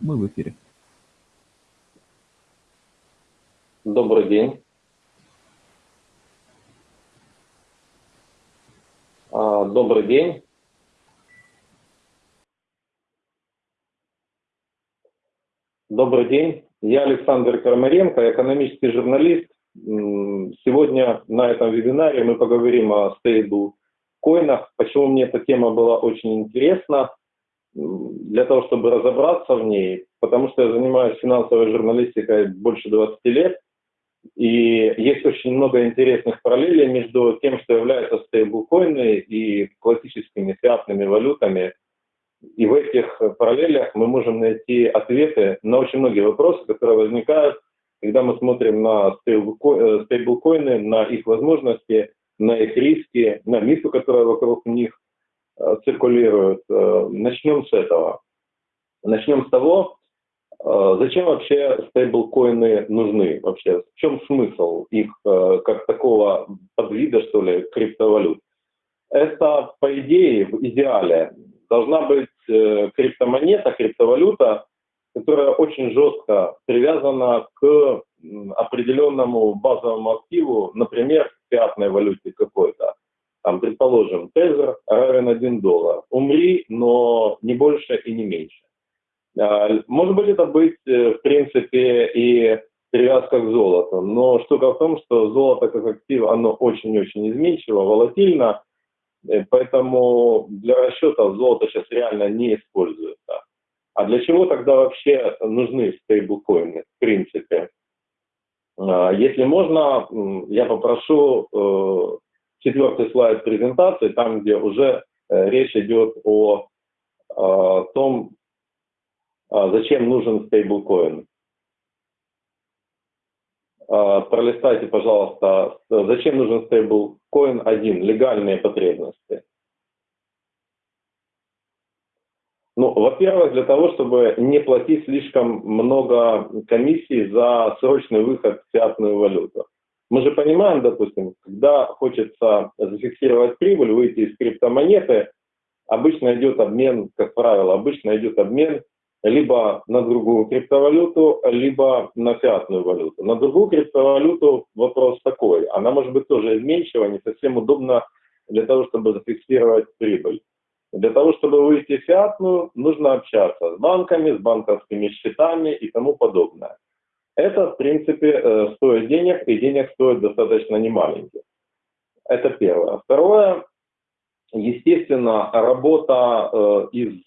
Мы в эфире. Добрый день. А, добрый день. Добрый день. Я Александр Кармаренко, экономический журналист. Сегодня на этом вебинаре мы поговорим о стейблкоинах. Почему мне эта тема была очень интересна? Для того, чтобы разобраться в ней, потому что я занимаюсь финансовой журналистикой больше 20 лет, и есть очень много интересных параллелей между тем, что являются стейблкоины и классическими фиатными валютами. И в этих параллелях мы можем найти ответы на очень многие вопросы, которые возникают, когда мы смотрим на стейблкоины, на их возможности, на их риски, на мифы, которые вокруг них э, циркулируют. Э, начнем с этого. Начнем с того, а, зачем вообще стейблкоины нужны? Вообще, в чем смысл их э, как такого подвида, что ли, криптовалют? Это, по идее, в идеале должна быть э, криптомонета, криптовалюта, которая очень жестко привязана к определенному базовому активу, например, фиатной валюте какой-то. Там, предположим, тезер равен 1 доллар. Умри, но не больше и не меньше. А, может быть, это быть, э, в принципе, и привязка к золоту. Но штука в том, что золото как актив, оно очень-очень изменчиво, волатильно, э, поэтому для расчета золото сейчас реально не используется. А для чего тогда вообще нужны стейблкоины, в принципе? А, если можно, я попрошу э, четвертый слайд презентации, там, где уже речь идет о том, а, зачем нужен стейблкоин? А, пролистайте, пожалуйста, зачем нужен стейблкоин один, легальные потребности. Ну, во-первых, для того, чтобы не платить слишком много комиссий за срочный выход в фиатную валюту. Мы же понимаем, допустим, когда хочется зафиксировать прибыль, выйти из криптомонеты, обычно идет обмен, как правило, обычно идет обмен либо на другую криптовалюту, либо на фиатную валюту. На другую криптовалюту вопрос такой, она может быть тоже изменчива, не совсем удобно для того, чтобы зафиксировать прибыль. Для того, чтобы выйти в фиатную, нужно общаться с банками, с банковскими счетами и тому подобное. Это, в принципе, э, стоит денег, и денег стоит достаточно немаленьких. Это первое. Второе, естественно, работа э, из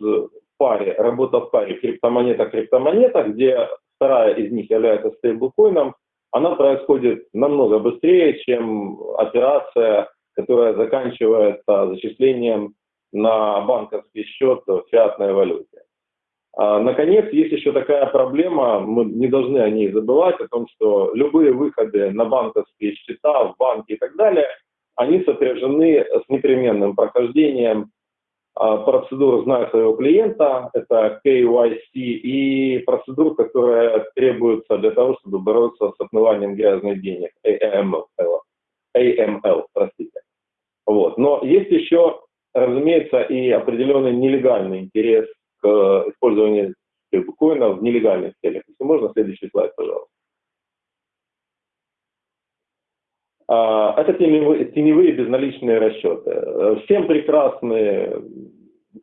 паре, работа в паре криптомонета-криптомонета, где вторая из них является стейблкоином, она происходит намного быстрее, чем операция, которая заканчивается зачислением на банковский счет в фиатной валюте. А, наконец, есть еще такая проблема, мы не должны о ней забывать, о том, что любые выходы на банковские счета, в банки и так далее, они сопряжены с непременным прохождением а, процедуру «Знаю своего клиента», это KYC, и процедуру, которая требуется для того, чтобы бороться с отмыванием грязных денег, AML, AML простите. Вот. Но есть еще, разумеется, и определенный нелегальный интерес к использованию биткоина в нелегальных целях. Если можно, следующий слайд, пожалуйста. А, это теневые, теневые безналичные расчеты. Всем прекрасны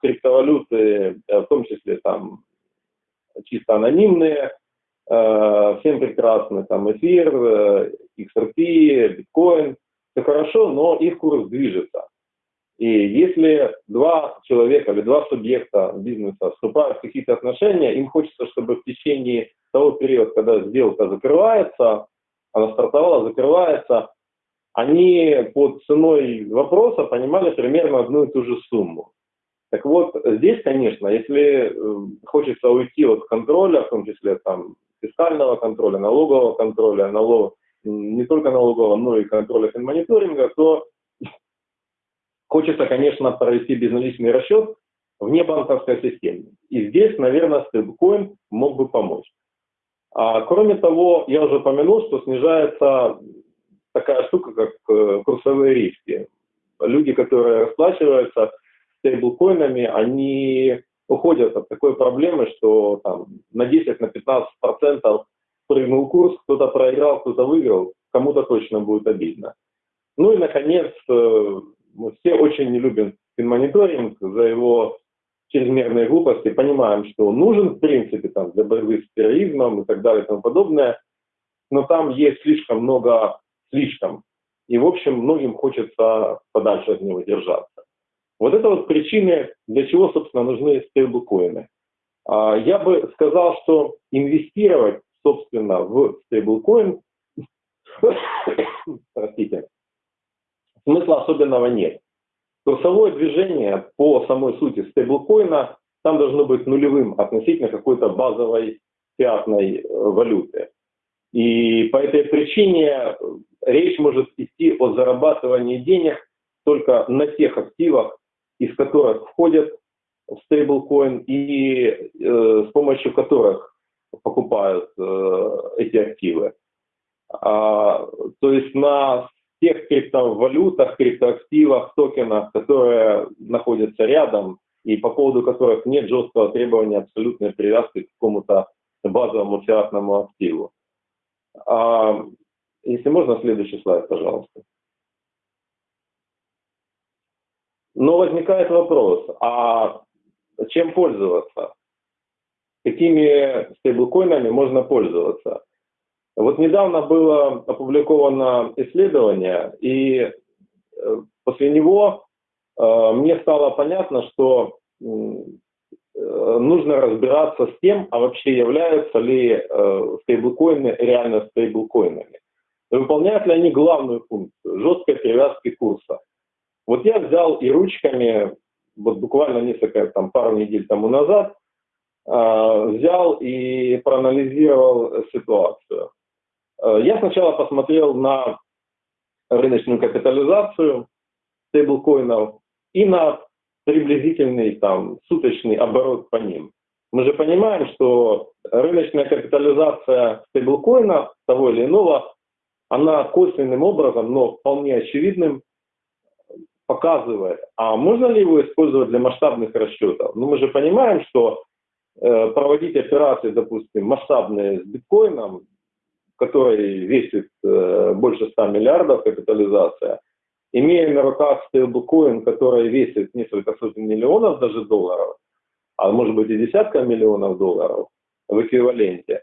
криптовалюты, в том числе там чисто анонимные, всем прекрасны там эфир, XRP, биткоин, все хорошо, но их курс движется. И если два человека или два субъекта бизнеса вступают в какие-то отношения, им хочется, чтобы в течение того периода, когда сделка закрывается, она стартовала, закрывается, они под ценой вопроса понимали примерно одну и ту же сумму. Так вот, здесь, конечно, если э, хочется уйти от контроля, в том числе там фискального контроля, налогового контроля, налог, не только налогового, но и контроля финмониторинга, то хочется, конечно, провести безналичный расчет вне банковской системы. И здесь, наверное, стейблкоин мог бы помочь. А, кроме того, я уже упомянул, что снижается такая штука, как э, курсовые риски. Люди, которые расплачиваются стейблкоинами, они уходят от такой проблемы, что там на 10, на 15 процентов прыгнул курс, кто-то проиграл, кто-то выиграл, кому-то точно будет обидно. Ну и, наконец, э, мы все очень не любим финмониторинг за его чрезмерные глупости, понимаем, что он нужен, в принципе, там, для борьбы с терроризмом и так далее и тому подобное, но там есть слишком много слишком. И, в общем, многим хочется подальше от него держаться. Вот это вот причины, для чего, собственно, нужны стейблкоины. А, я бы сказал, что инвестировать, собственно, в стейблкоин, простите, смысла особенного нет. Курсовое движение по самой сути стейблкоина там должно быть нулевым относительно какой-то базовой фиатной э, валюты. И по этой причине речь может идти о зарабатывании денег только на тех активах, из которых входят в стейблкоин и э, с помощью которых покупают э, эти активы. А, то есть на тех криптовалютах, криптоактивах, токенах, которые находятся рядом и по поводу которых нет жесткого требования абсолютной привязки к какому-то базовому фиатному активу. А, если можно, следующий слайд, пожалуйста. Но возникает вопрос, а чем пользоваться? Какими стейблкоинами можно пользоваться? Вот недавно было опубликовано исследование, и э, после него э, мне стало понятно, что э, нужно разбираться с тем, а вообще являются ли стейблкоины реально стейблкоинами. Выполняют ли они главную функцию жесткой привязки курса. Вот я взял и ручками, вот буквально несколько, там, пару недель тому назад, взял и проанализировал ситуацию. Э, я сначала посмотрел на рыночную капитализацию стейблкоинов и на приблизительный там суточный оборот по ним. Мы же понимаем, что рыночная капитализация стейблкоина того или иного, она косвенным образом, но вполне очевидным, показывает, а можно ли его использовать для масштабных расчетов? Ну, мы же понимаем, что э, проводить операции, допустим, масштабные с биткоином, который весит э, больше 100 миллиардов капитализация, имея на руках стейблкоин, который весит несколько сотен миллионов даже долларов, а может быть и десятка миллионов долларов в эквиваленте,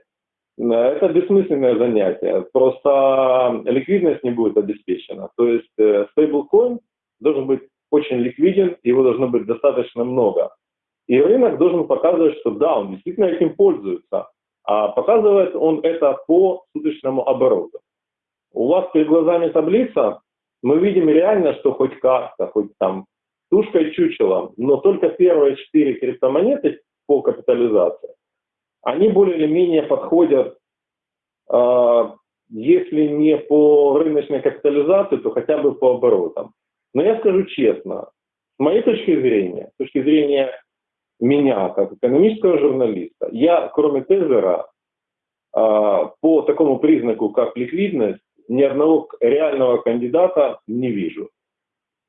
э, это бессмысленное занятие. Просто ликвидность не будет обеспечена. То есть э, стейблкоин должен быть очень ликвиден, его должно быть достаточно много. И рынок должен показывать, что да, он действительно этим пользуется. А показывает он это по суточному обороту. У вас перед глазами таблица, мы видим реально, что хоть как-то, хоть там тушкой чучелом, но только первые четыре криптомонеты по капитализации, они более или менее подходят, э, если не по рыночной капитализации, то хотя бы по оборотам. Но я скажу честно, с моей точки зрения, с точки зрения меня, как экономического журналиста, я, кроме Тезера, а, по такому признаку, как ликвидность, ни одного реального кандидата не вижу.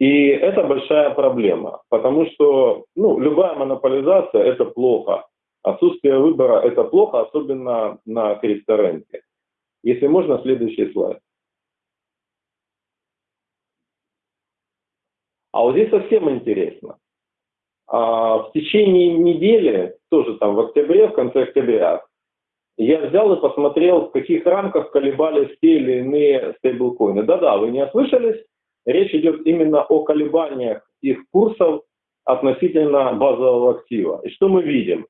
И это большая проблема, потому что ну, любая монополизация – это плохо. Отсутствие выбора – это плохо, особенно на крипторынке. Если можно, следующий слайд. А вот здесь совсем интересно. А в течение недели, тоже там в октябре, в конце октября, я взял и посмотрел, в каких рамках колебались те или иные стейблкоины. Да-да, вы не ослышались, речь идет именно о колебаниях их курсов относительно базового актива. И что мы видим?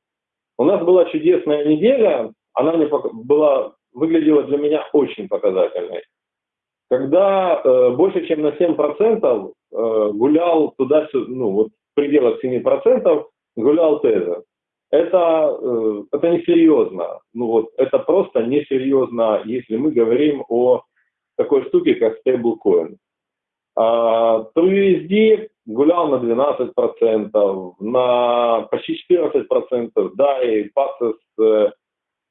У нас была чудесная неделя, она мне была, выглядела для меня очень показательной. Когда э, больше чем на 7% э, гулял туда-сюда, ну вот пределах 7% гулял тезер. Это, э, это несерьезно. Ну вот, это просто несерьезно, если мы говорим о такой штуке, как стейблкоин. А, TrueUSD гулял на 12%, на почти 14%, да, и Paxos э,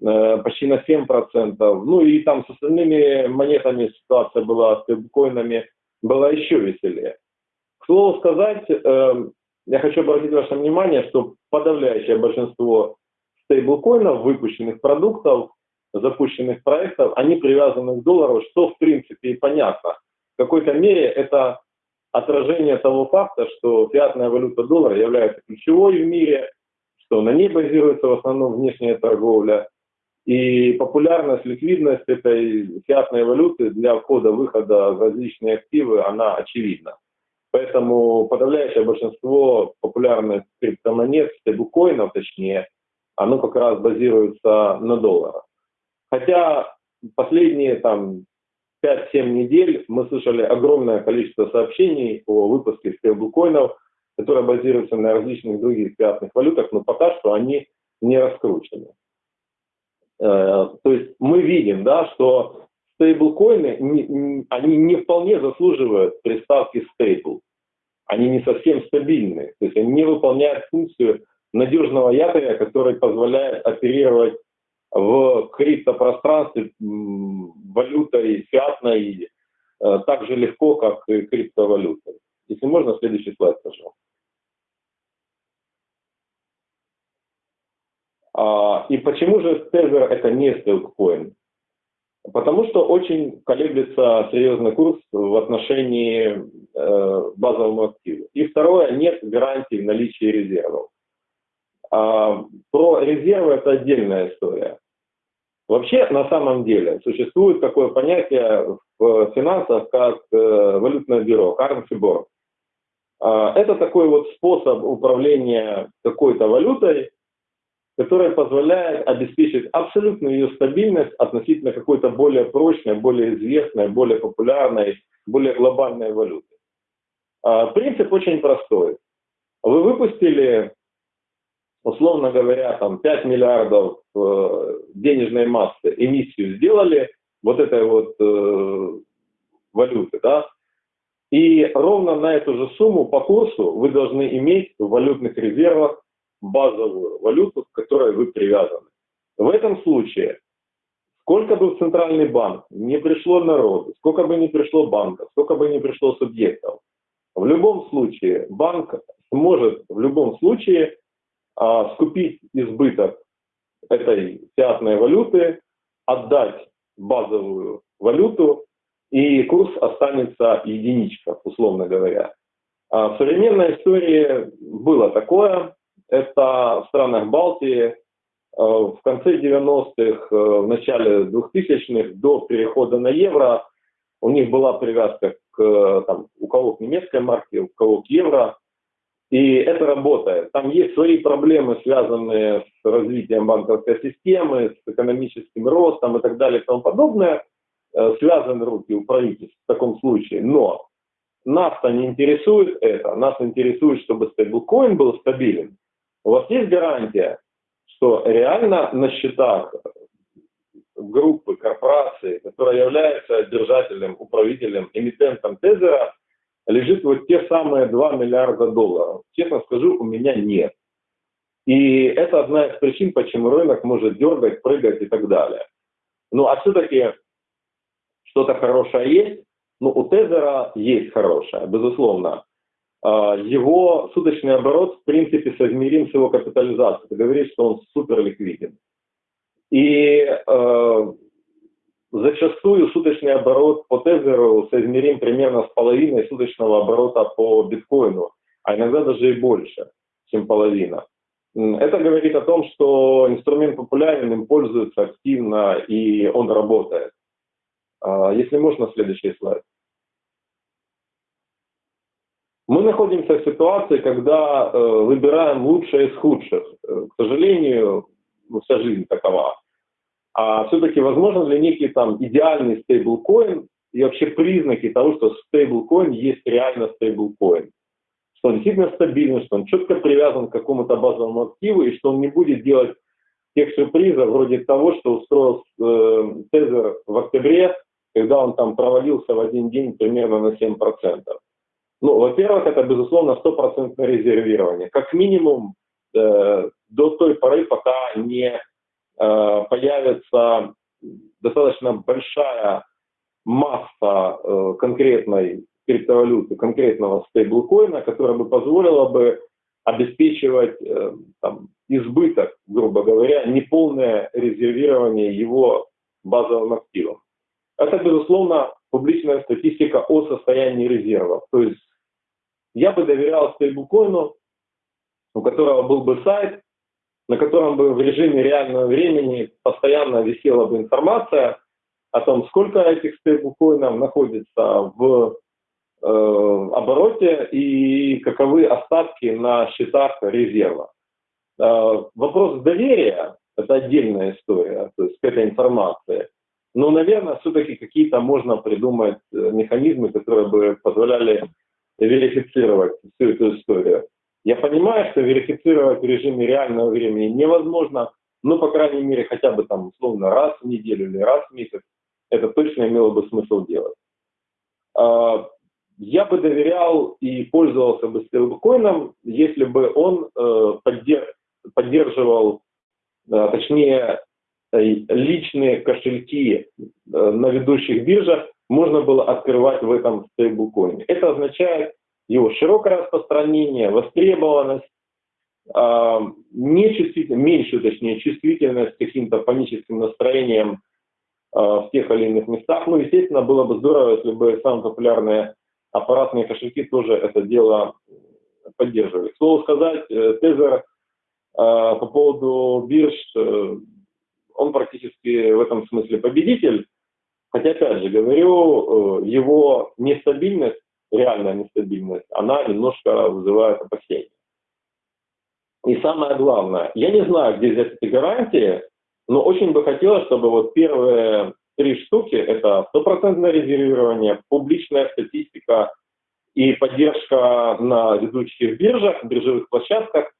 э, почти на 7%. Ну и там с остальными монетами ситуация была, с стейблкоинами была еще веселее. К слову сказать, э, я хочу обратить ваше внимание, что подавляющее большинство стейблкоинов, выпущенных продуктов, запущенных проектов, они привязаны к доллару, что в принципе и понятно. В какой-то мере это отражение того факта, что фиатная валюта доллара является ключевой в мире, что на ней базируется в основном внешняя торговля, и популярность, ликвидность этой фиатной валюты для входа-выхода в различные активы, она очевидна. Поэтому подавляющее большинство популярных криптомонет, стейблкоинов точнее, оно как раз базируется на долларах. Хотя последние там 5-7 недель мы слышали огромное количество сообщений о выпуске стейблкоинов, которые базируются на различных других фиатных валютах, но пока что они не раскручены. Э, то есть мы видим, да, что стейблкоины, они не вполне заслуживают приставки стейбл. Они не совсем стабильны. То есть они не выполняют функцию надежного якоря, который позволяет оперировать в криптопространстве валютой фиатной э, так же легко, как и криптовалютой. Если можно, следующий слайд, пожалуйста. А, и почему же Tether это не стейблкоин? Потому что очень колеблется серьезный курс в отношении э, базовому активу. И второе, нет гарантии наличия резервов. А, про резервы это отдельная история. Вообще, на самом деле, существует такое понятие в финансах, как э, валютное бюро, currency board. А, это такой вот способ управления какой-то валютой, который позволяет обеспечить абсолютную ее стабильность относительно какой-то более прочной, более известной, более популярной, более глобальной валюты. А, принцип очень простой. Вы выпустили условно говоря, там 5 миллиардов э, денежной массы эмиссию сделали вот этой вот э, валюты, да, и ровно на эту же сумму по курсу вы должны иметь в валютных резервах базовую валюту, к которой вы привязаны. В этом случае, сколько бы в центральный банк не пришло народу, сколько бы не пришло банков, сколько бы не пришло субъектов, в любом случае банк сможет в любом случае а, скупить избыток этой фиатной валюты, отдать базовую валюту, и курс останется единичка, условно говоря. А в современной истории было такое. Это в странах Балтии а, в конце 90-х, а, в начале 2000-х, до перехода на евро, у них была привязка к, там, у кого к немецкой марке, у кого к евро, и это работает. Там есть свои проблемы, связанные с развитием банковской системы, с экономическим ростом и так далее и тому подобное. Э, связаны руки у правительств в таком случае. Но нас-то не интересует это. Нас интересует, чтобы стейблкоин был стабилен. У вас есть гарантия, что реально на счетах группы, корпорации, которая является держателем, управителем, эмитентом тезера, лежит вот те самые 2 миллиарда долларов. Честно скажу, у меня нет. И это одна из причин, почему рынок может дергать, прыгать и так далее. Ну а все-таки что-то хорошее есть. Ну у Тезера есть хорошее, безусловно. А, его суточный оборот в принципе соизмерим с его капитализацией. Это говорит, что он супер ликвиден. И э, Зачастую суточный оборот по Тезеру соизмерим примерно с половиной суточного оборота по биткоину, а иногда даже и больше, чем половина. Это говорит о том, что инструмент популярен, им пользуются активно и он работает. А, если можно, следующий слайд. Мы находимся в ситуации, когда э, выбираем лучшее из худших. Э, к сожалению, ну, вся жизнь такова а все-таки возможно ли некий там идеальный стейблкоин и вообще признаки того, что стейблкоин есть реально стейблкоин, что он действительно стабильный, что он четко привязан к какому-то базовому активу и что он не будет делать тех сюрпризов вроде того, что устроил э, Тезер в октябре, когда он там провалился в один день примерно на 7%. Ну, во-первых, это, безусловно, стопроцентное резервирование. Как минимум э, до той поры, пока не Э, появится достаточно большая масса э, конкретной криптовалюты, конкретного стейблкоина, которая бы позволила бы обеспечивать э, там, избыток, грубо говоря, неполное резервирование его базовым активом. Это, безусловно, публичная статистика о состоянии резервов. То есть я бы доверял стейблкоину, у которого был бы сайт, на котором бы в режиме реального времени постоянно висела бы информация о том, сколько этих стейблкоинов находится в э, обороте и каковы остатки на счетах резерва. Э, вопрос доверия – это отдельная история, то есть к этой информации. Но, наверное, все-таки какие-то можно придумать э, механизмы, которые бы позволяли верифицировать всю эту историю. Я понимаю, что верифицировать в режиме реального времени невозможно, но, по крайней мере, хотя бы там, условно, раз в неделю или раз в месяц, это точно имело бы смысл делать. А, я бы доверял и пользовался бы стейблкоином, если бы он э, поддерживал, э, точнее, личные кошельки э, на ведущих биржах можно было открывать в этом стейблкоине. Это означает его широкое распространение, востребованность, э, меньшую, точнее, чувствительность к каким-то паническим настроениям э, в тех или иных местах. Ну, естественно, было бы здорово, если бы самые популярные аппаратные кошельки тоже это дело поддерживали. К слову сказать, э, Тезер э, по поводу бирж, э, он практически в этом смысле победитель. Хотя, опять же, говорю, э, его нестабильность, реальная нестабильность, она немножко вызывает опасения. И самое главное, я не знаю, где взять эти гарантии, но очень бы хотелось, чтобы вот первые три штуки, это стопроцентное резервирование, публичная статистика и поддержка на ведущих биржах, биржевых площадках,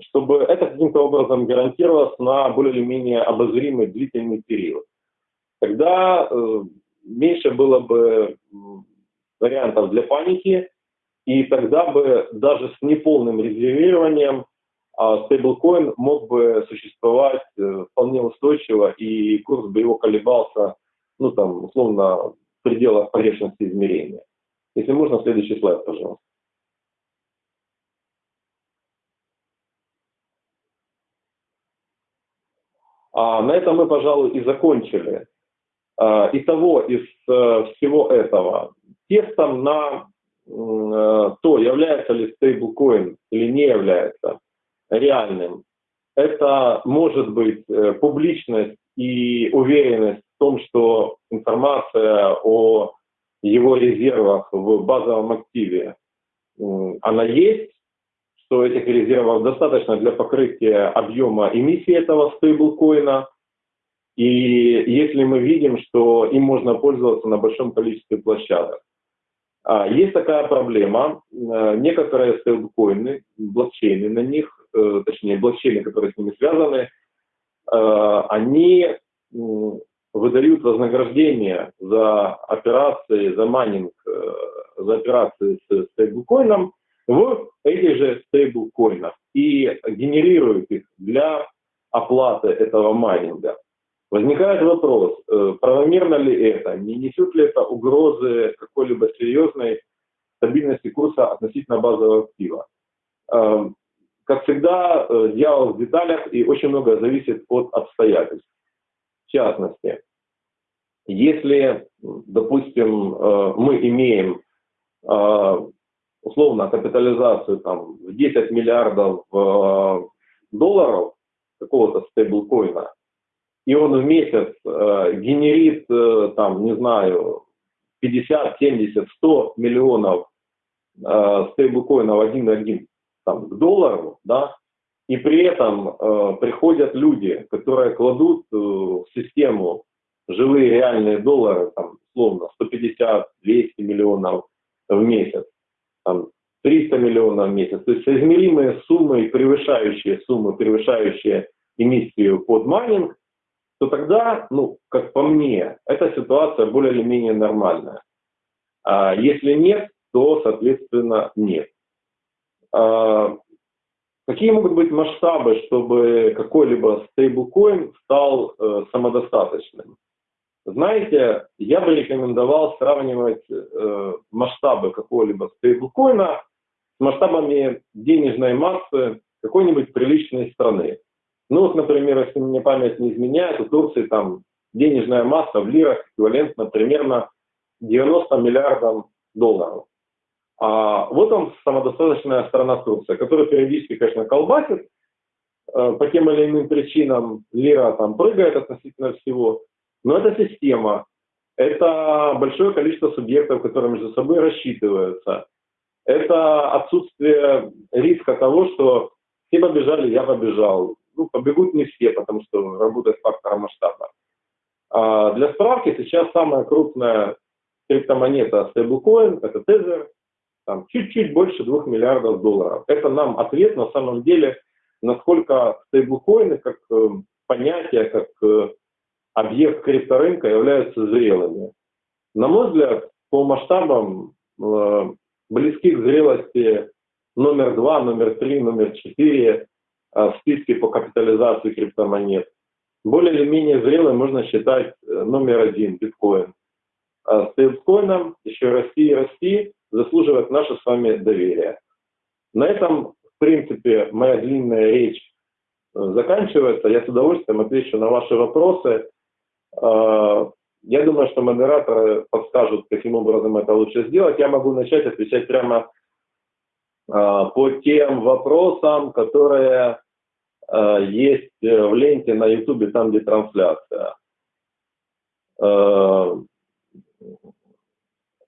чтобы это каким-то образом гарантировалось на более или менее обозримый длительный период. Тогда э, меньше было бы вариантов для паники, и тогда бы даже с неполным резервированием а стейблкоин мог бы существовать э, вполне устойчиво, и курс бы его колебался, ну там, условно, в пределах погрешности измерения. Если можно, следующий слайд, пожалуйста. А на этом мы, пожалуй, и закончили. А, итого, из э, всего этого, тестом на э, то, является ли стейблкоин или не является реальным, это может быть э, публичность и уверенность в том, что информация о его резервах в базовом активе, она есть, что этих резервов достаточно для покрытия объема эмиссии этого стейблкоина. И если мы видим, что им можно пользоваться на большом количестве площадок. А, есть такая проблема. Э, некоторые стейблкоины, блокчейны на них, э, точнее блокчейны, которые с ними связаны, э, они выдают вознаграждение за операции, за майнинг, за операции с стейблкоином в этих же стейблкоинах и генерируют их для оплаты этого майнинга. Возникает вопрос, э, правомерно ли это, не несет ли это угрозы какой-либо серьезной стабильности курса относительно базового актива. Эм, как всегда, э, дьявол в деталях и очень много зависит от обстоятельств. В частности, если, допустим, э, мы имеем условно капитализацию там, в 10 миллиардов э, долларов какого-то стейблкоина, и он в месяц э, генерит, э, там, не знаю, 50, 70, 100 миллионов э, стейблкоинов один на один там, к доллару, да, и при этом э, приходят люди, которые кладут э, в систему живые реальные доллары, там, условно, 150-200 миллионов в месяц, там, 300 миллионов в месяц, то есть соизмеримые суммы, превышающие суммы, превышающие эмиссию под майнинг, то тогда, ну, как по мне, эта ситуация более или менее нормальная. А если нет, то, соответственно, нет. А, какие могут быть масштабы, чтобы какой-либо стейблкоин стал э, самодостаточным? Знаете, я бы рекомендовал сравнивать э, масштабы какого-либо стейблкоина с масштабами денежной массы какой-нибудь приличной страны. Ну вот, например, если мне память не изменяет, у Турции там денежная масса в лирах эквивалентна примерно 90 миллиардам долларов. А вот он, самодостаточная страна Турция, которая периодически, конечно, колбасит, э, по тем или иным причинам лира там прыгает относительно всего, но это система, это большое количество субъектов, которые между собой рассчитываются, это отсутствие риска того, что все побежали, я побежал. Ну, побегут не все, потому что работает фактор масштаба. А для справки, сейчас самая крупная криптомонета стейблкоин, это Tether, там чуть-чуть больше 2 миллиардов долларов. Это нам ответ на самом деле, насколько стейблкоины как э, понятие, как э, объект крипторынка являются зрелыми. На мой взгляд, по масштабам э, близки к зрелости номер два, номер три, номер четыре в списке по капитализации криптомонет. Более или менее зрелым можно считать номер один, биткоин. А стейблкоином еще расти и расти заслуживает наше с вами доверие. На этом, в принципе, моя длинная речь э, заканчивается. Я с удовольствием отвечу на ваши вопросы. Э, я думаю, что модераторы подскажут, каким образом это лучше сделать. Я могу начать отвечать прямо э, по тем вопросам, которые есть в ленте на YouTube, там, где трансляция.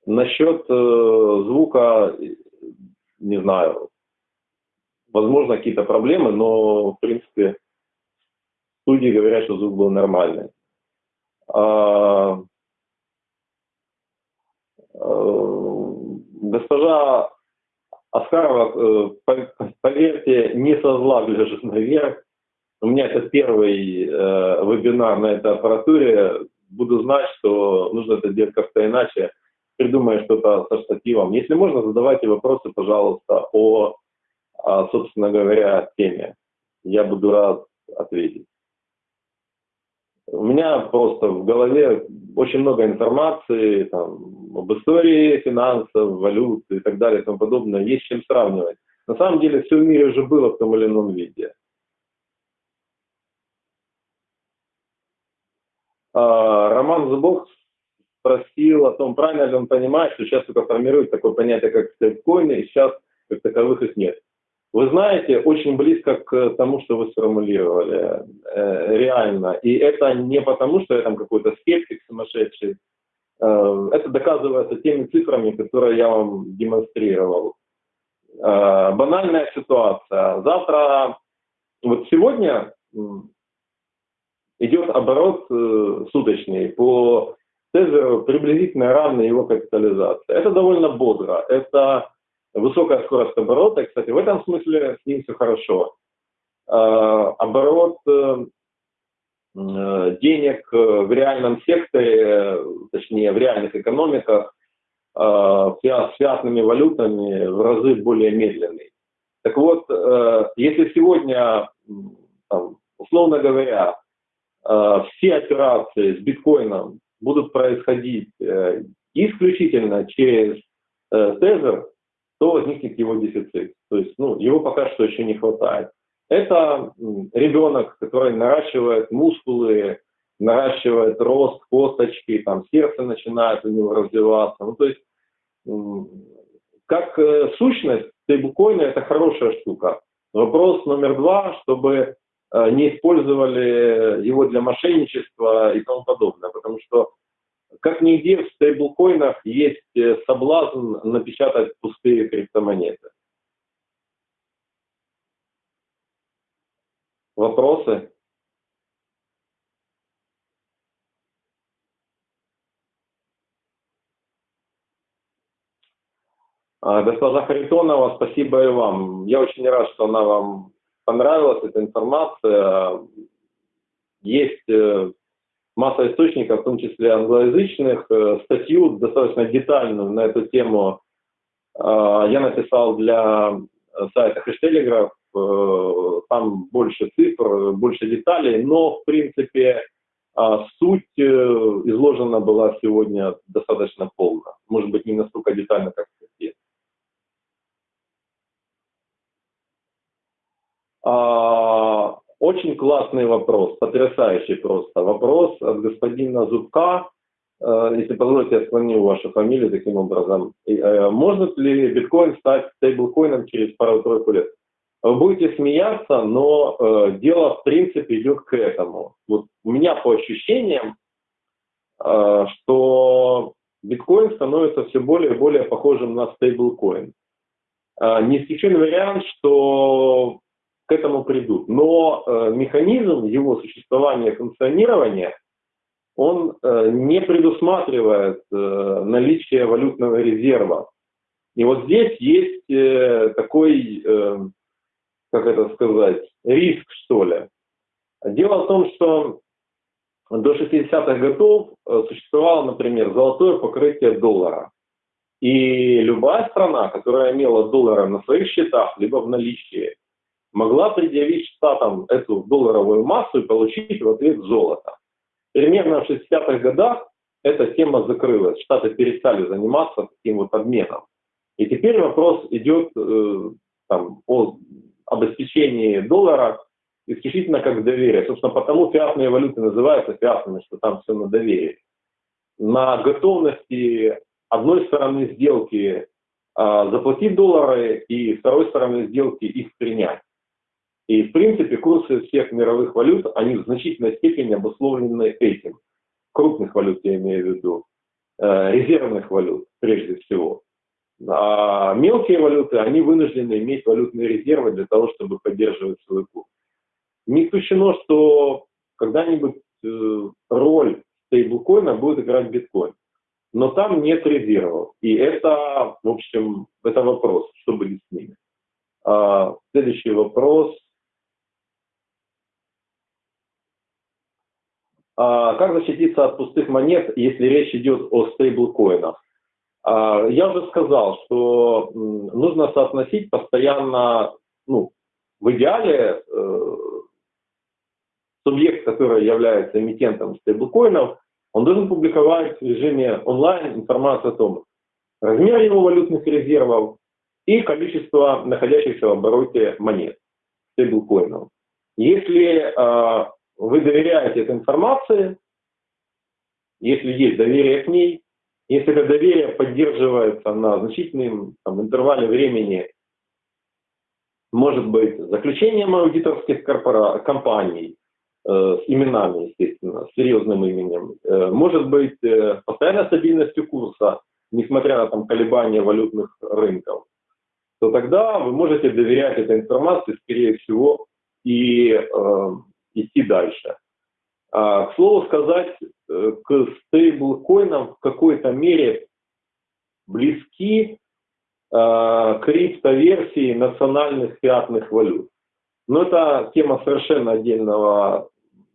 Насчет э, звука, не знаю, возможно, какие-то проблемы, но, в принципе, студии говорят, что звук был нормальный. А, э, госпожа Аскарова, э, поверьте, не со зла гляжет наверх. У меня это первый э, вебинар на этой аппаратуре. Буду знать, что нужно это делать как-то иначе придумая что-то со штативом. Если можно, задавайте вопросы, пожалуйста, о, о, собственно говоря, теме. Я буду рад ответить. У меня просто в голове очень много информации там, об истории финансов, валют и так далее и тому подобное. Есть чем сравнивать. На самом деле все в мире уже было в том или ином виде. А, Роман Зубов спросил о том, правильно ли он понимает, что сейчас только формирует такое понятие, как стейткоины, и сейчас как таковых их нет. Вы знаете, очень близко к тому, что вы сформулировали, э, реально. И это не потому, что я там какой-то скептик сумасшедший. Э, это доказывается теми цифрами, которые я вам демонстрировал. Э, банальная ситуация. Завтра, вот сегодня идет оборот э, суточный по Тезеру приблизительно равна его капитализация. Это довольно бодро. Это высокая скорость оборота. Кстати, в этом смысле с ним все хорошо. Оборот э, э, денег в реальном секторе, точнее в реальных экономиках, а, с фиатными валютами в разы более медленный. Так вот, э, если сегодня, условно говоря, все операции с биткоином будут происходить э, исключительно через э, тезер, то возникнет его дефицит. То есть ну, его пока что еще не хватает. Это ребенок, который наращивает мускулы, наращивает рост косточки, там сердце начинает у него развиваться. Ну, то есть как э, сущность стейблкоина это хорошая штука. Вопрос номер два, чтобы Э, не использовали его для мошенничества и тому подобное. Потому что как нигде в стейблкоинах есть э, соблазн напечатать пустые криптомонеты. Вопросы? А, госпожа Харитонова, спасибо и вам. Я очень рад, что она вам понравилась эта информация. Есть э, масса источников, в том числе англоязычных. Э, статью достаточно детальную на эту тему э, я написал для сайта Хэштелеграф. Там больше цифр, больше деталей, но, в принципе, суть изложена была сегодня достаточно полно. Может быть, не настолько детально, как статье. А, очень классный вопрос, потрясающий просто. Вопрос от господина Зубка. Э, если позволите, я склоню вашу фамилию таким образом. Э, может ли биткоин стать стейблкоином через пару-тройку лет? Вы будете смеяться, но э, дело в принципе идет к этому. Вот у меня по ощущениям, э, что биткоин становится все более и более похожим на стейблкоин. Э, не исключен вариант, что к этому придут. Но э, механизм его существования и функционирования, он э, не предусматривает э, наличие валютного резерва. И вот здесь есть э, такой, э, как это сказать, риск, что ли. Дело в том, что до 60-х годов э, существовало, например, золотое покрытие доллара. И любая страна, которая имела доллары на своих счетах, либо в наличии, могла предъявить штатам эту долларовую массу и получить в ответ золото. Примерно в 60-х годах эта тема закрылась, штаты перестали заниматься таким вот обменом. И теперь вопрос идет э, там, о обеспечении доллара исключительно как доверие. Собственно, потому фиатные валюты называются фиатными, что там все на доверии. На готовности одной стороны сделки э, заплатить доллары и второй стороны сделки их принять. И, в принципе, курсы всех мировых валют, они в значительной степени обусловлены этим. Крупных валют я имею в виду, э, резервных валют прежде всего. А мелкие валюты, они вынуждены иметь валютные резервы для того, чтобы поддерживать свой курс. Не исключено, что когда-нибудь э, роль стейблкоина будет играть биткоин. Но там нет резервов. И это, в общем, это вопрос, что будет с ними. А, следующий вопрос. А, как защититься от пустых монет, если речь идет о стейблкоинах? А, я уже сказал, что нужно соотносить постоянно, ну, в идеале э, субъект, который является эмитентом стейблкоинов, он должен публиковать в режиме онлайн информацию о том, размер его валютных резервов и количество находящихся в обороте монет стейблкоинов. Если э, вы доверяете этой информации, если есть доверие к ней, если это доверие поддерживается на значительном там, интервале времени, может быть, заключением аудиторских корпора... компаний э, с именами, естественно, с серьезным именем, э, может быть, э, постоянной стабильностью курса, несмотря на там, колебания валютных рынков, то тогда вы можете доверять этой информации, скорее всего, и э, идти дальше. А, к слову сказать, э, к стейблкоинам в какой-то мере близки э, криптоверсии национальных фиатных валют. Но это тема совершенно отдельного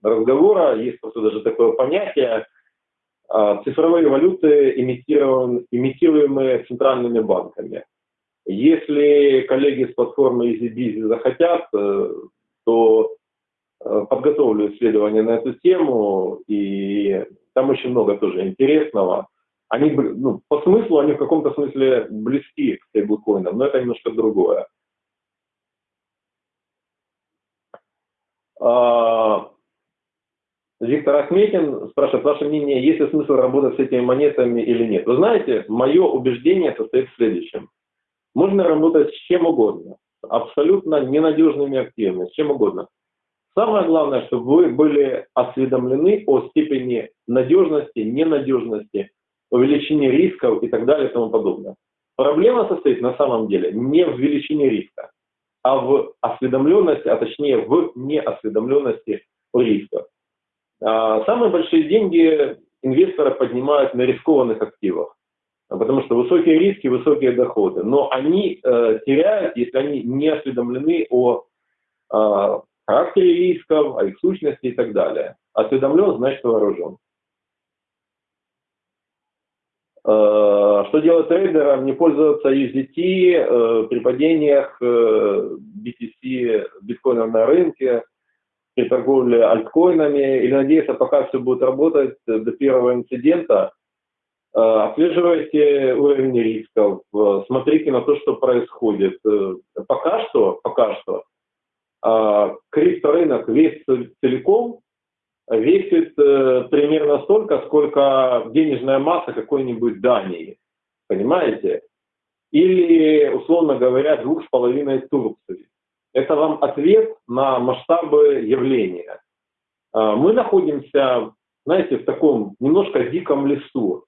разговора. Есть просто даже такое понятие э, цифровые валюты, имитируемые центральными банками. Если коллеги с платформы EasyBizy захотят, э, то подготовлю исследование на эту тему, и там очень много тоже интересного. Они, ну, по смыслу, они в каком-то смысле близки к стейблкоинам, но это немножко другое. А, Виктор Ахметин спрашивает, ваше мнение, есть ли смысл работать с этими монетами или нет? Вы знаете, мое убеждение состоит в следующем. Можно работать с чем угодно, абсолютно ненадежными активами, с чем угодно. Самое главное, чтобы вы были осведомлены о степени надежности, ненадежности, о величине рисков и так далее и тому подобное. Проблема состоит на самом деле не в величине риска, а в осведомленности, а точнее в неосведомленности о рисках. А, самые большие деньги инвесторы поднимают на рискованных активах, потому что высокие риски, высокие доходы. Но они э, теряют, если они не осведомлены о э, характере рисков, о их сущности и так далее. Осведомлен, значит вооружен. Э, что делать трейдерам? Не пользоваться USDT э, при падениях э, BTC, биткоинов на рынке, при торговле альткоинами, или надеяться, пока все будет работать до первого инцидента, отслеживайте уровень рисков, смотрите на то, что происходит. Пока что, пока что э, крипторынок весь целиком весит э, примерно столько, сколько денежная масса какой-нибудь Дании. Понимаете? Или, условно говоря, двух с половиной Турции. Это вам ответ на масштабы явления. Э, мы находимся, знаете, в таком немножко диком лесу.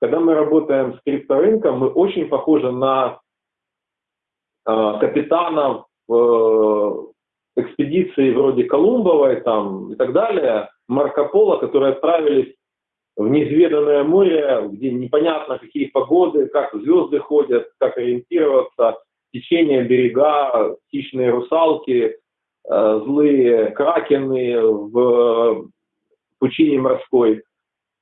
Когда мы работаем с крипторынком, мы очень похожи на э, капитанов э, экспедиции вроде Колумбовой там, и так далее, Марко Поло, которые отправились в неизведанное море, где непонятно какие погоды, как звезды ходят, как ориентироваться, течение берега, хищные русалки, э, злые кракены в пучине морской.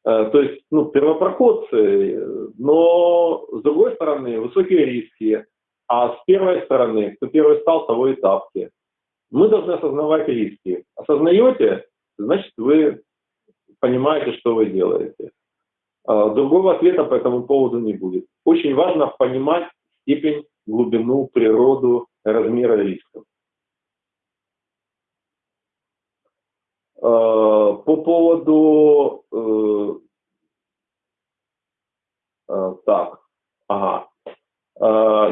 Э, то есть, ну, первопроходцы, но с другой стороны, высокие риски, а с первой стороны, кто первый стал, того и тапки. Мы должны осознавать риски. Осознаете, значит, вы понимаете, что вы делаете. А, другого ответа по этому поводу не будет. Очень важно понимать степень, глубину, природу, размера рисков. А, по поводу... Э, а, так.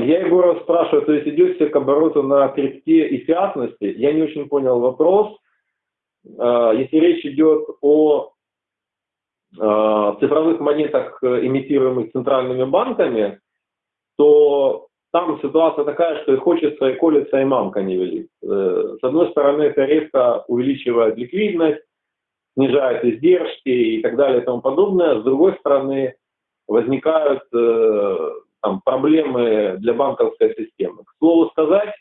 Я Егора спрашиваю, то есть идете к обороту на крипте и фиатности? Я не очень понял вопрос. Если речь идет о цифровых монетах, имитируемых центральными банками, то там ситуация такая, что и хочется, и колется, и мамка не велит. Э, с одной стороны, это резко увеличивает ликвидность, снижает издержки и так далее и тому подобное. С другой стороны, возникают э, там, проблемы для банковской системы. К слову сказать,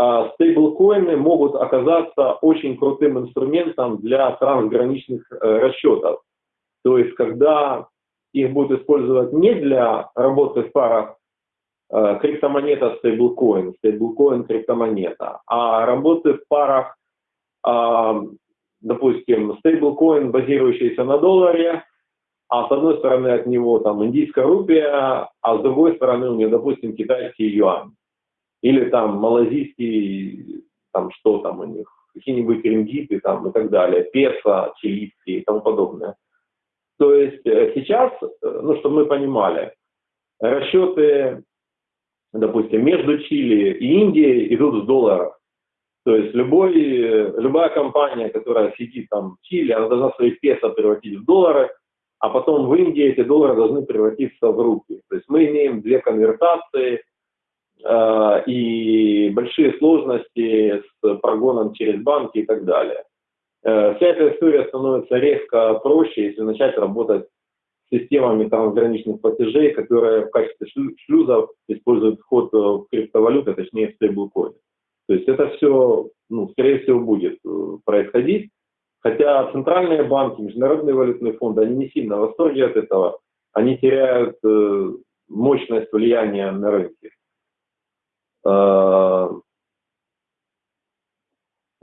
а, стейблкоины могут оказаться очень крутым инструментом для трансграничных э, расчетов. То есть, когда их будут использовать не для работы в парах э, криптомонета стейблкоин, стейблкоин криптомонета, а работы в парах, э, допустим, стейблкоин, базирующийся на долларе, а с одной стороны от него там индийская рупия, а с другой стороны у него, допустим, китайский юань. Или там малазийский, там что там у них, какие-нибудь рингиты там и так далее, песо, чилийские и тому подобное. То есть э, сейчас, э, ну, чтобы мы понимали, расчеты, допустим, между Чили и Индией идут в долларах. То есть любой, любая компания, которая сидит там в Чили, она должна свои песо превратить в доллары, а потом в Индии эти доллары должны превратиться в рупии. То есть мы имеем две конвертации э, и большие сложности с прогоном через банки и так далее. Э, вся эта история становится резко проще, если начать работать с системами трансграничных платежей, которые в качестве шлюзов используют вход в криптовалюты, точнее в стейблкоины. То есть это все, ну, скорее всего, будет э, происходить. Хотя центральные банки, международные валютные фонды, они не сильно в восторге от этого. Они теряют э, мощность влияния на рынке. Э,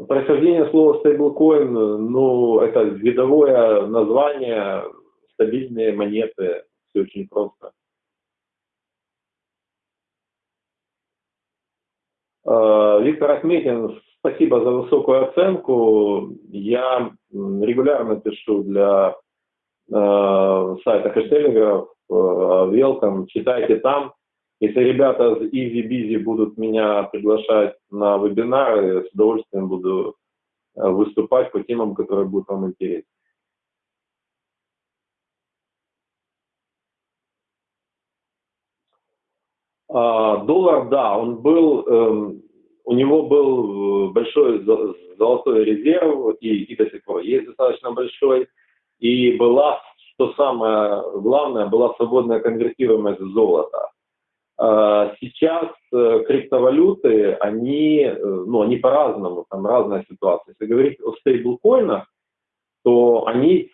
происхождение слова стейблкоин, ну, это видовое название, стабильные монеты, все очень просто. Э, Виктор Ахметин Спасибо за высокую оценку. Я регулярно пишу для э, сайта хэштегеров э, Welcome, читайте там. Если ребята из Easy Busy будут меня приглашать на вебинары, с удовольствием буду э, выступать по темам, которые будут вам интересны. А, доллар, да, он был эм, у него был э, большой золотой резерв, и, и до сих пор есть достаточно большой, и была, что самое главное, была свободная конвертируемость золота. А, сейчас э, криптовалюты, они, э, ну, они по-разному, там разная ситуация. Если говорить о стейблкоинах, то они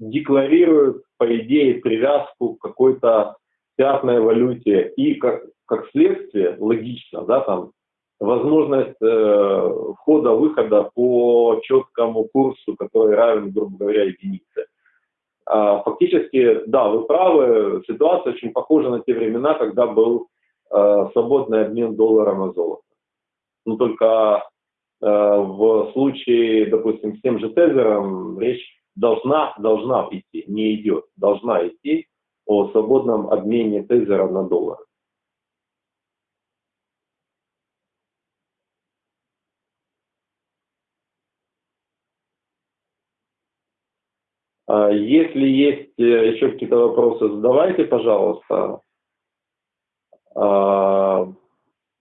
декларируют, по идее, привязку к какой-то пятной валюте и как, как следствие, логично, да, там, возможность э, входа-выхода по четкому курсу, который равен, грубо говоря, единице. А, фактически, да, вы правы, ситуация очень похожа на те времена, когда был э, свободный обмен доллара на золото. но только э, в случае, допустим, с тем же тезером речь должна, должна идти, не идет, должна идти о свободном обмене тезера на доллар. А если есть э, еще какие-то вопросы, задавайте, пожалуйста. А,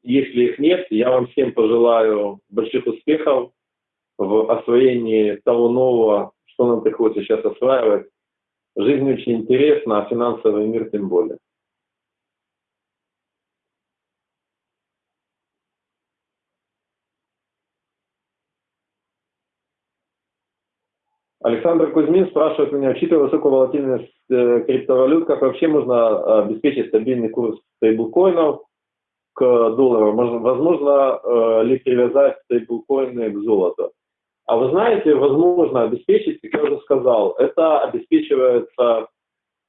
если их нет, я вам всем пожелаю больших успехов в освоении того нового, что нам приходится сейчас осваивать. Жизнь очень интересна, а финансовый мир тем более. Александр Кузьмин спрашивает меня, учитывая высокую волатильность э, криптовалют, как вообще можно обеспечить стабильный курс стейблкоинов к доллару? Можно, возможно э, ли привязать стейблкоины к золоту? А вы знаете, возможно обеспечить, как я уже сказал, это обеспечивается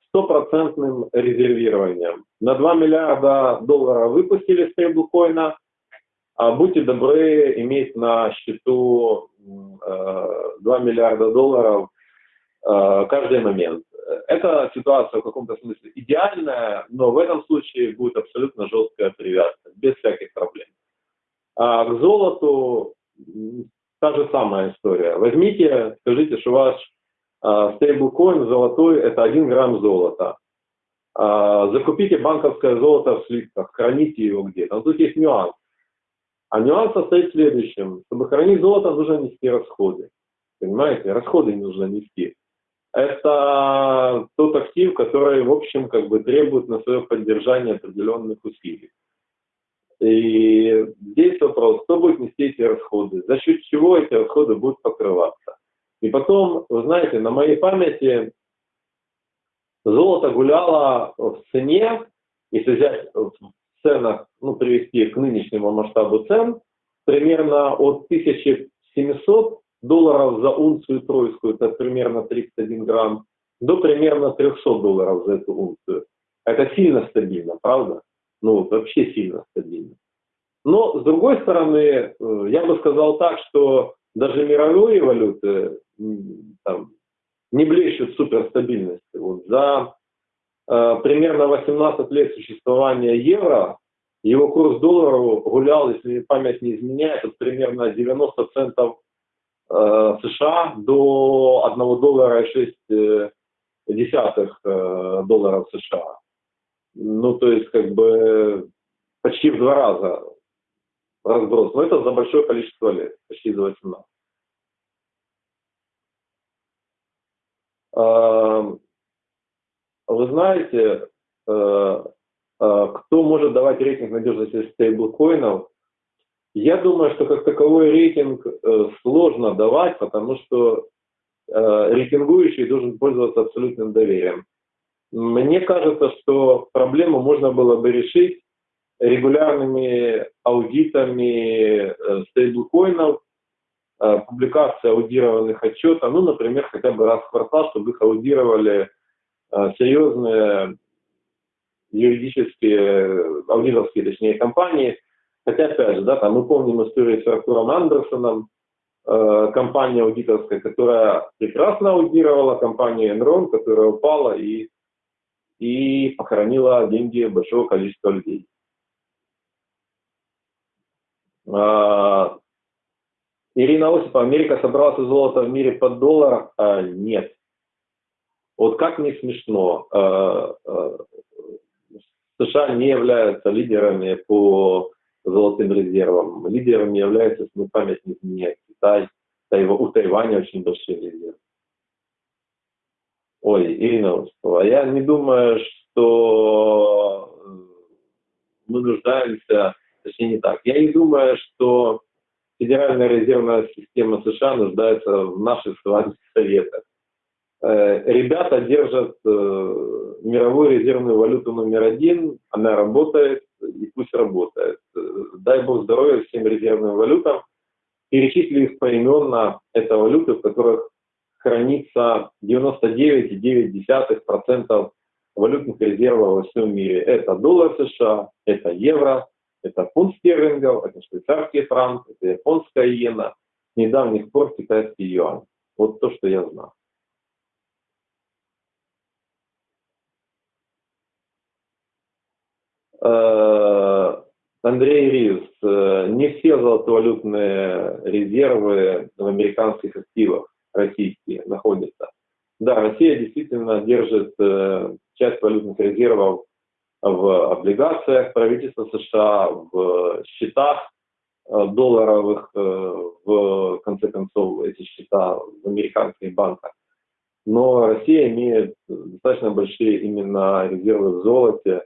стопроцентным резервированием. На 2 миллиарда долларов выпустили стейблкоина, а будьте добры иметь на счету 2 миллиарда долларов э, каждый момент. Эта ситуация в каком-то смысле идеальная, но в этом случае будет абсолютно жесткая привязка, без всяких проблем. А к золоту та же самая история. Возьмите, скажите, что ваш э, стейблкоин золотой – это 1 грамм золота. А, закупите банковское золото в слитках, храните его где-то. Но тут есть нюанс. А нюанс состоит в следующем. Чтобы хранить золото, нужно нести расходы. Понимаете? Расходы нужно нести. Это тот актив, который, в общем, как бы требует на свое поддержание определенных усилий. И здесь вопрос, кто будет нести эти расходы, за счет чего эти расходы будут покрываться. И потом, вы знаете, на моей памяти золото гуляло в цене, если взять ценах, ну, привести к нынешнему масштабу цен, примерно от 1700 долларов за унцию тройскую, это примерно 31 грамм, до примерно 300 долларов за эту унцию. Это сильно стабильно, правда? Ну, вообще сильно стабильно. Но, с другой стороны, э, я бы сказал так, что даже мировые валюты там, не блещут суперстабильностью. Вот за Э, примерно 18 лет существования евро, его курс доллара гулял, если память не изменяет, от примерно 90 центов э, США до 1 доллара и 6 э, десятых долларов США. Ну, то есть, как бы, почти в два раза разброс. Но это за большое количество лет, почти за 18. Вы знаете, э, э, кто может давать рейтинг надежности стейблкоинов? Я думаю, что как таковой рейтинг э, сложно давать, потому что рейтингующий должен пользоваться абсолютным доверием. Мне кажется, что проблему можно было бы решить регулярными аудитами стейблкоинов, публикацией аудированных отчетов, ну, например, хотя бы раз в квартал, чтобы их аудировали Э, серьезные юридические, аудиторские, точнее, компании. Хотя, опять же, да, там мы помним историю с Артуром Андерсоном, э, компания аудиторская, которая прекрасно аудировала компанию Enron, которая упала и, и похоронила деньги большого количества людей. Э, Ирина Осипова, Америка собралась золото в мире под доллар? А, нет. Вот как не смешно, э, США не являются лидерами по золотым резервам. Лидерами является, если память не изменяет, Китай. У Тайваня очень большие резервы. Ой, Ирина Осипова, я не думаю, что мы нуждаемся, точнее не так, я не думаю, что Федеральная резервная система США нуждается в наших с вами советах. Э, ребята держат э, мировую резервную валюту номер один, она работает, и пусть работает. Э, дай бог здоровья всем резервным валютам. Перечислили их поименно, это валюты, в которых хранится 99,9% валютных резервов во всем мире. Это доллар США, это евро, Это фунт стерлингов, это швейцарский франк, это японская иена, с недавних пор китайский юань. Вот то, что я знаю. Э, Андрей Риус, э, не все золотовалютные резервы в американских активах российские находятся. Да, Россия действительно держит э, часть валютных резервов в облигациях правительства США, в счетах долларовых, в конце концов, эти счета в американских банках. Но Россия имеет достаточно большие именно резервы в золоте,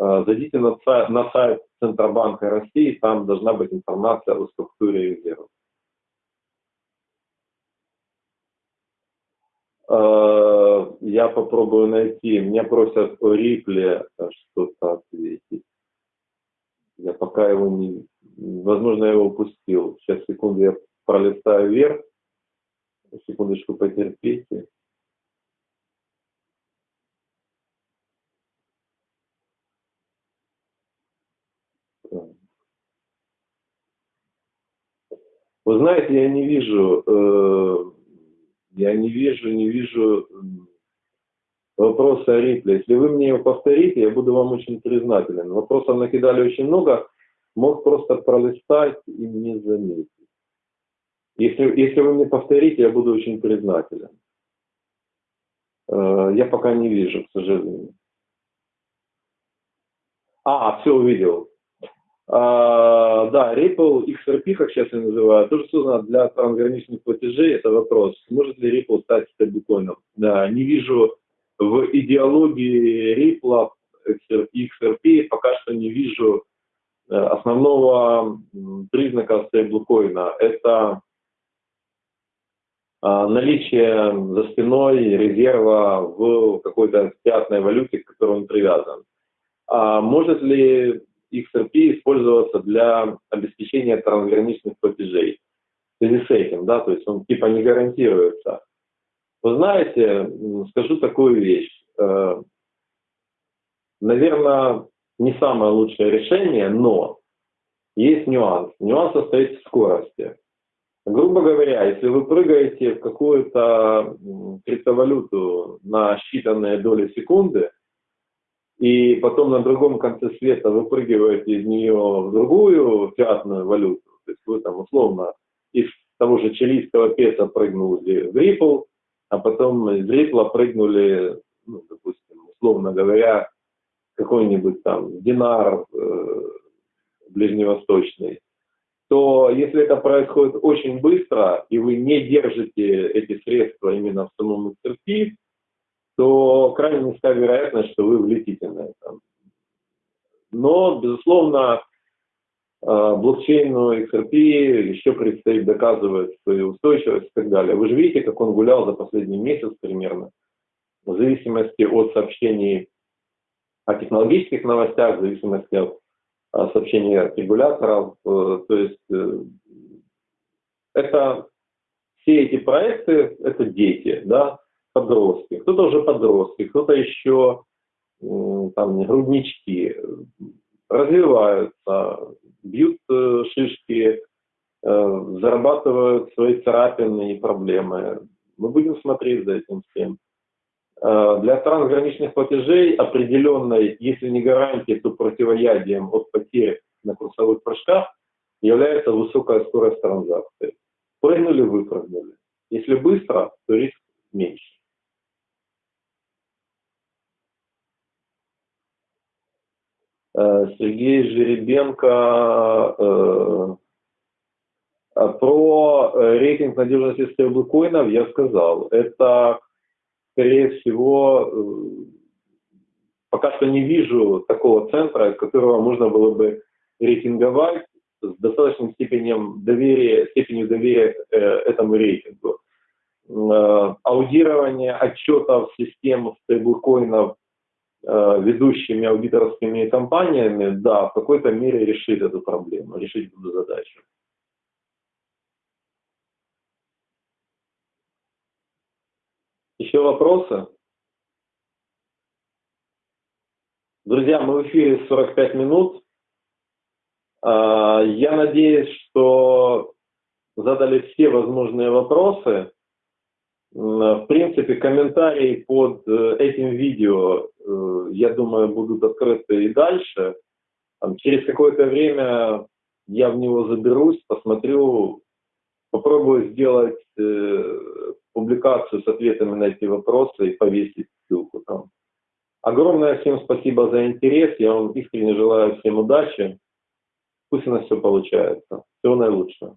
Э, зайдите на сайт Центробанка России, там должна быть информация о структуре резервов. Я попробую найти. Меня просят о Рипле что-то ответить. Я пока его не... Возможно, я его упустил. Сейчас, секунду, я пролистаю вверх. Секундочку, потерпите. Вы знаете, я не вижу, э, не вижу, не вижу вопроса Рипле. Если вы мне его повторите, я буду вам очень признателен. Вопросов накидали очень много, мог просто пролистать и не заметить. Если, если вы мне повторите, я буду очень признателен. Э, я пока не вижу, к сожалению. А, все увидел. А, да, Ripple XRP, как сейчас я называю, тоже создано для трансграничных платежей. Это вопрос, может ли Ripple стать стейблкоином. Да, не вижу в идеологии Ripple XRP, пока что не вижу э, основного признака стейблкоина. Это а, наличие за спиной резерва в какой-то пятной валюте, к которой он привязан. А может ли XRP использоваться для обеспечения трансграничных платежей. В связи с этим, да, то есть он типа не гарантируется. Вы знаете, скажу такую вещь. Э, Наверное, не самое лучшее решение, но есть нюанс. Нюанс состоит в скорости. Грубо говоря, если вы прыгаете в какую-то криптовалюту на считанные доли секунды, и потом на другом конце света выпрыгиваете из нее в другую фиатную валюту, то есть вы там условно из того же чилийского песа прыгнули в Ripple, а потом из Ripple прыгнули, ну, допустим, условно говоря, какой-нибудь там динар э, ближневосточный, то если это происходит очень быстро, и вы не держите эти средства именно в самом XRP, то крайне низка вероятность, что вы влетите на это. Но, безусловно, э, блокчейну XRP еще предстоит доказывать свою устойчивость и так далее. Вы же видите, как он гулял за последний месяц примерно, в зависимости от сообщений о технологических новостях, в зависимости от сообщений от регуляторов. Э, то есть э, это все эти проекты, это дети, да, подростки, кто-то уже подростки, кто-то еще там груднички, развиваются, бьют э, шишки, э, зарабатывают свои царапины и проблемы. Мы будем смотреть за этим всем. Э, для трансграничных платежей определенной, если не гарантией, то противоядием от потерь на курсовых прыжках является высокая скорость транзакции. Прыгнули, выпрыгнули. Если быстро, то риск меньше. Э, Сергей Жеребенко э, а про рейтинг надежности стейблкоинов я сказал. Это, скорее всего, э, пока что не вижу такого центра, которого можно было бы рейтинговать с достаточной степенью доверия, степенью доверия этому рейтингу. Аудирование отчетов систем стейблкоинов Э, ведущими аудиторскими компаниями, да, в какой-то мере решит эту проблему, решить эту задачу. Еще вопросы? Друзья, мы в эфире 45 минут. А, я надеюсь, что задали все возможные вопросы. В принципе, комментарии под э, этим видео, э, я думаю, будут открыты и дальше. Через какое-то время я в него заберусь, посмотрю, попробую сделать э, публикацию с ответами на эти вопросы и повесить ссылку там. Огромное всем спасибо за интерес. Я вам искренне желаю всем удачи. Пусть у нас все получается. Всего наилучшего.